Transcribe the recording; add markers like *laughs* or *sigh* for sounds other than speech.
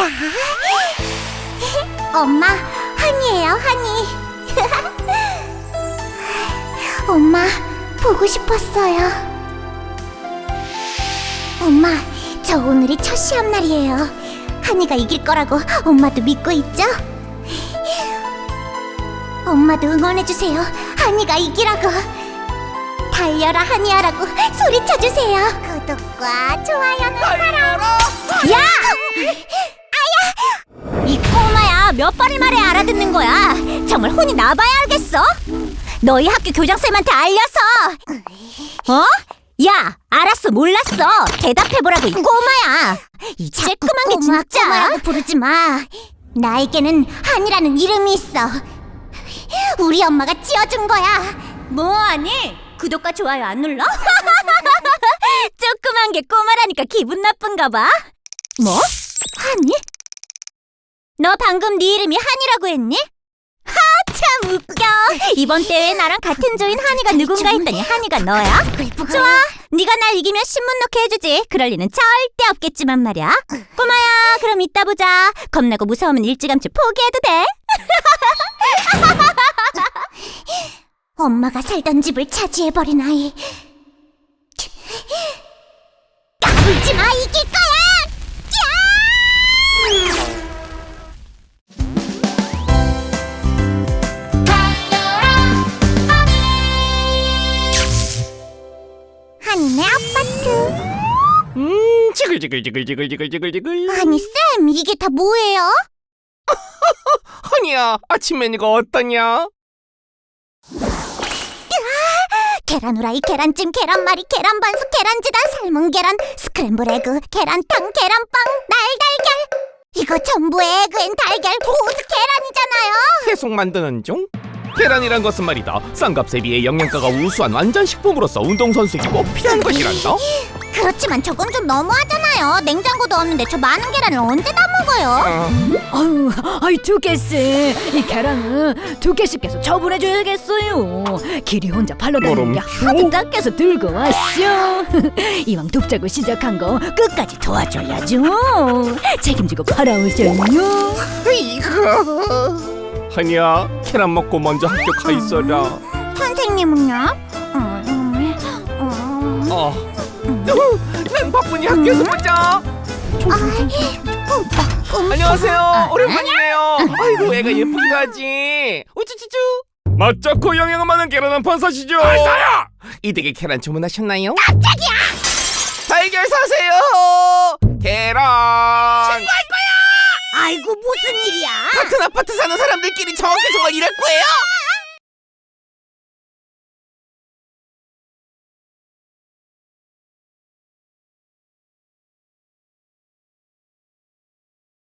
자, 엄마, 한이에요, 한이. 엄마, 보고 싶었어요. 엄마, 저 오늘이 첫 시합 날이에요. 한이가 이길 거라고 엄마도 믿고 있죠? 엄마도 응원해주세요. 한이가 이기라고. 달려라 한이야라고 소리쳐주세요. 구독과 좋아요는 달려 정말 혼이 나봐야 알겠어? 너희 학교 교장쌤한테 알려서 어? 야 알았어 몰랐어 대답해보라고 이 꼬마야 이 쬐끄만 게 진짜 꼬마라고 부르지 마 나에게는 한이라는 이름이 있어 우리 엄마가 지어준 거야 뭐하니? 구독과 좋아요 안 눌러? *laughs* 조그만 게 꼬마라니까 기분 나쁜가 봐. 뭐? 한이? 너 방금 네 이름이 한이라고 했니? 웃겨. 이번 대회에 나랑 같은 조인 한이가 누군가 했더니 한이가 너야? 좋아. 네가 날 이기면 신문 놓게 해주지. 그럴 리는 절대 없겠지만 말이야. 꼬마야, 그럼 이따 보자. 겁나고 무서우면 일찌감치 포기해도 돼. *laughs* 엄마가 살던 집을 차지해버린 아이. 지글지글지글지글지글지글지글. 아니 쌤, 이게 다 뭐예요? *laughs* 허니야, 아침 메뉴가 어떠냐? 계란 후라이, 계란찜, 계란말이, 계란 반숙, 계란지단, 삶은 계란, 스크램블 에그, 계란탕, 계란빵, 날달걀. 이거 전부 egg and 달걀 고스 계란이잖아요. 계속 만드는 중? 계란이란 것은 말이다. 싼 값에 비해 영양가가 우수한 완전 식품으로서 운동선수에게 꼭 필요한 것이란다. 그렇지만 저건 좀 너무하잖아요. 냉장고도 없는데 저 많은 계란을 언제 다 먹어요? 아, 아유, 아이 두께씨 이 계란은 두께씨께서 처분해줘야겠어요. 길이 혼자 팔러 다니는 게 하도 닦여서 들고 왔쇼. *laughs* 이왕 돕자고 시작한 거 끝까지 도와줘야죠. 책임지고 팔아오셔요. 이거. 허니야, 계란 먹고 먼저 학교 가 있어라. 선생님은요? 음, 음, 음. 어. 난 바쁘니 학교에서 보자. 음, 안녕하세요. 오랜만이네요. 아이고 애가 예쁘기도 하지. 우쭈쭈쭈. 맛좋고 영양 많은 계란 한 판 사시죠. 사요. 이 댁에 계란 주문하셨나요? 깜짝이야. 달걀 사세요. 계란. 아이고 무슨 일이야? 같은 아파트 사는 사람들끼리 저렇게 정말 이럴 거예요?